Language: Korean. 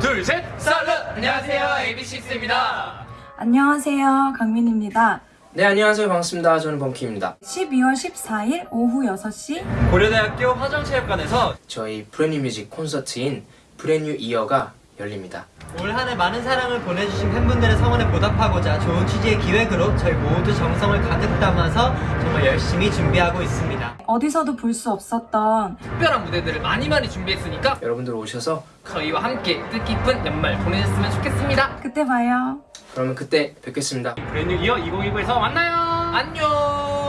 둘, 셋! Absolute! 안녕하세요, AB6IX입니다. 안녕하세요. 강민입니다. 네 안녕하세요 반갑습니다 저는 범키입니다 12월 14일 오후 6시 고려대학교 화정체육관에서 저희 Brand New Music 콘서트인 브랜뉴 이어가 열립니다 올 한 해 많은 사랑을 보내주신 팬분들의 성원에 보답하고자 좋은 취지의 기획으로 저희 모두 정성을 가득 담아서 정말 열심히 준비하고 있습니다. 어디서도 볼 수 없었던 특별한 무대들을 많이 많이 준비했으니까 여러분들 오셔서 저희와 함께 뜻깊은 연말 보내셨으면 좋겠습니다. 그때 봐요. 그러면 그때 뵙겠습니다 브랜뉴 이어 2019에서 만나요. 안녕.